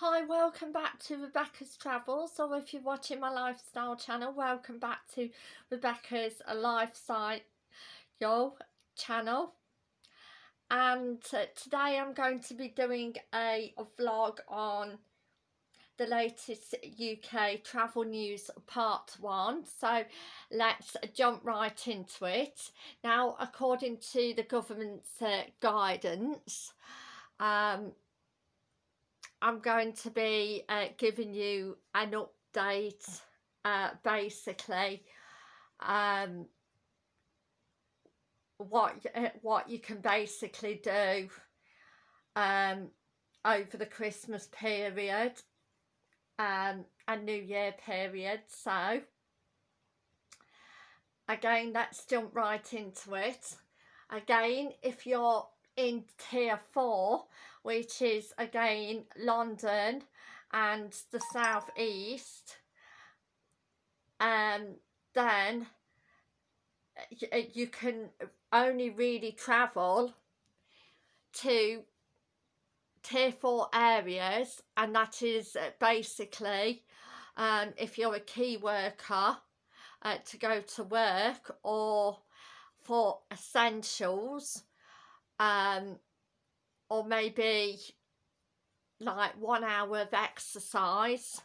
Hi, welcome back to Rebecca's Travels, or if you're watching my lifestyle channel, welcome back to Rebecca's Lifestyle channel. And uh, today I'm going to be doing a, a vlog on the latest UK travel news part one. So let's jump right into it. Now according to the government's uh, guidance um, I'm going to be uh, giving you an update uh, basically um, what uh, what you can basically do um, over the Christmas period um, and New Year period. So again let's jump right into it. Again if you're in tier 4 which is again London and the southeast. Um then you can only really travel to tier 4 areas and that is uh, basically um, if you're a key worker uh, to go to work or for essentials um, or maybe like one hour of exercise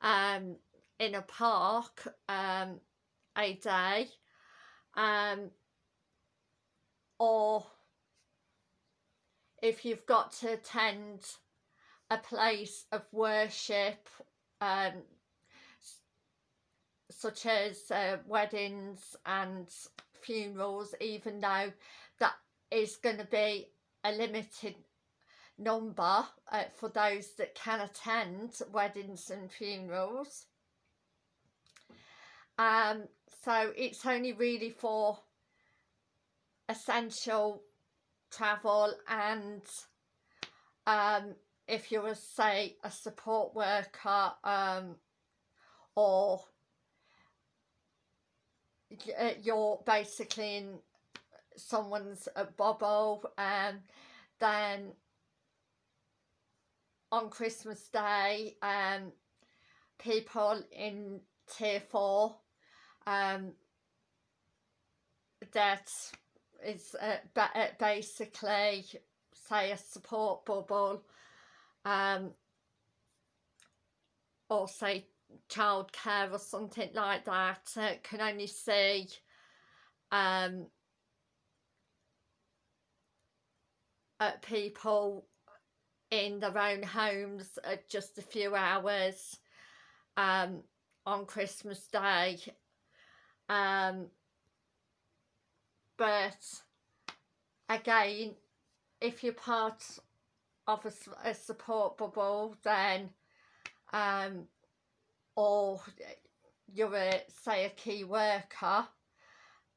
um, in a park um, a day um, or if you've got to attend a place of worship um, such as uh, weddings and funerals even though that is going to be a limited number uh, for those that can attend weddings and funerals. Um, so it's only really for essential travel and um, if you're a, say a support worker um, or uh, you're basically in someone's a bubble and then on Christmas Day um, people in tier 4 um, that is uh, uh, basically say a support bubble um, or say childcare or something like that uh, can only see um, uh, people in their own homes at just a few hours um, on Christmas Day. Um, but again, if you're part of a, a support bubble, then um, or you're a, say a key worker,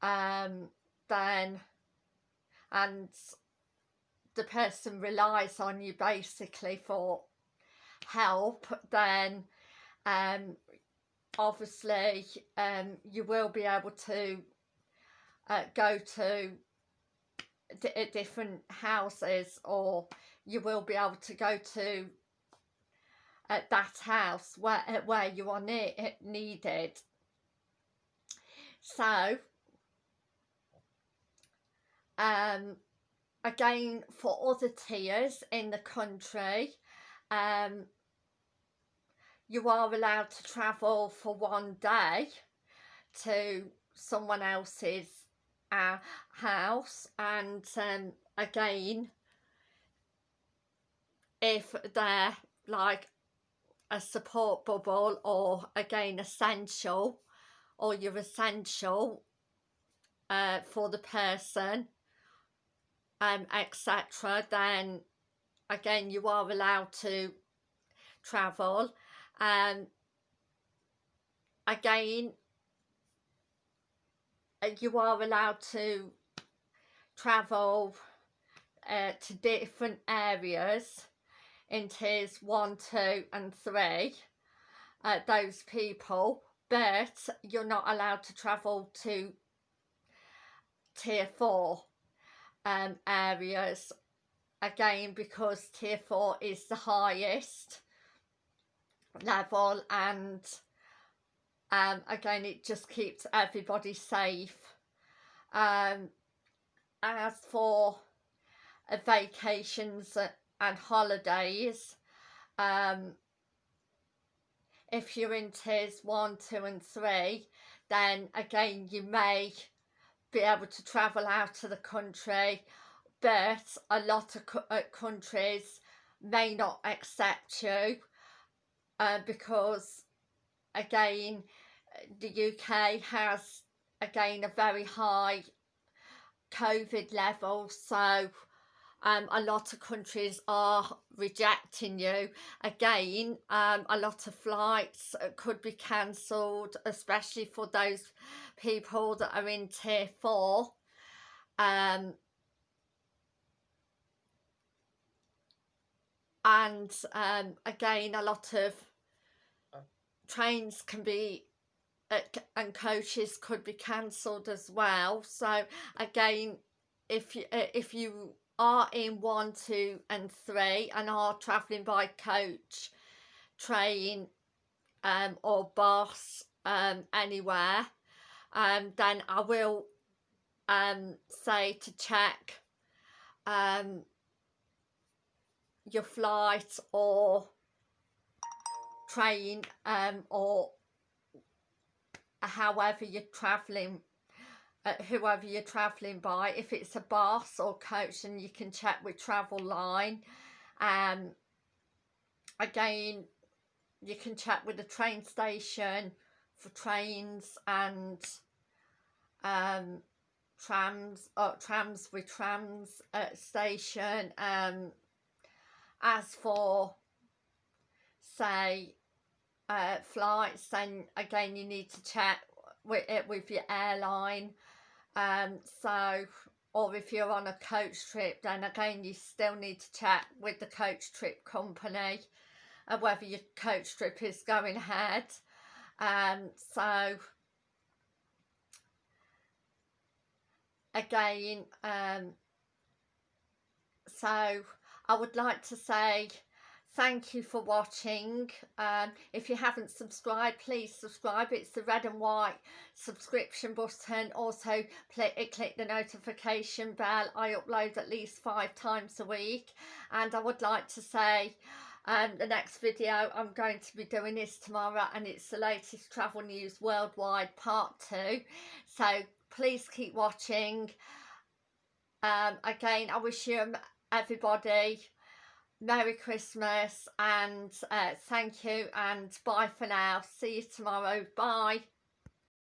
um, then and the person relies on you basically for help then um, obviously um, you will be able to uh, go to uh, different houses or you will be able to go to uh, that house where, uh, where you are ne needed. So um, again for other tiers in the country um, you are allowed to travel for one day to someone else's uh, house. And um, again if they're like a support bubble or again essential or you're essential uh, for the person um, etc then again you are allowed to travel. Um, again uh, you are allowed to travel uh, to different areas. In tiers 1, 2 and 3 uh, those people but you're not allowed to travel to tier 4 um, areas again because tier 4 is the highest level and um, again it just keeps everybody safe. Um, as for uh, vacations and holidays um, if you're in tiers 1, 2 and 3 then again you may be able to travel out of the country but a lot of uh, countries may not accept you uh, because again the UK has again a very high COVID level so um, a lot of countries are rejecting you. Again um, a lot of flights uh, could be cancelled especially for those people that are in tier 4 um, and um, again a lot of trains can be uh, and coaches could be cancelled as well. So again if you uh, if you are in one two and three and are travelling by coach train um or bus um anywhere um then i will um say to check um your flight or train um, or however you're travelling uh, whoever you're travelling by if it's a bus or coach then you can check with Traveline um again you can check with the train station for trains and um trams or uh, trams with trams at uh, station. Um as for say uh, flights then again you need to check with it with your airline um so or if you're on a coach trip then again you still need to check with the coach trip company uh, whether your coach trip is going ahead. Um so again um so I would like to say thank you for watching um, if you haven't subscribed please subscribe. It's the red and white subscription button. Also click, click the notification bell. I upload at least five times a week and I would like to say um, the next video I'm going to be doing is tomorrow and it's the latest travel news worldwide part two. So please keep watching. Um, again I wish you everybody Merry Christmas and uh, thank you and bye for now. See you tomorrow. Bye.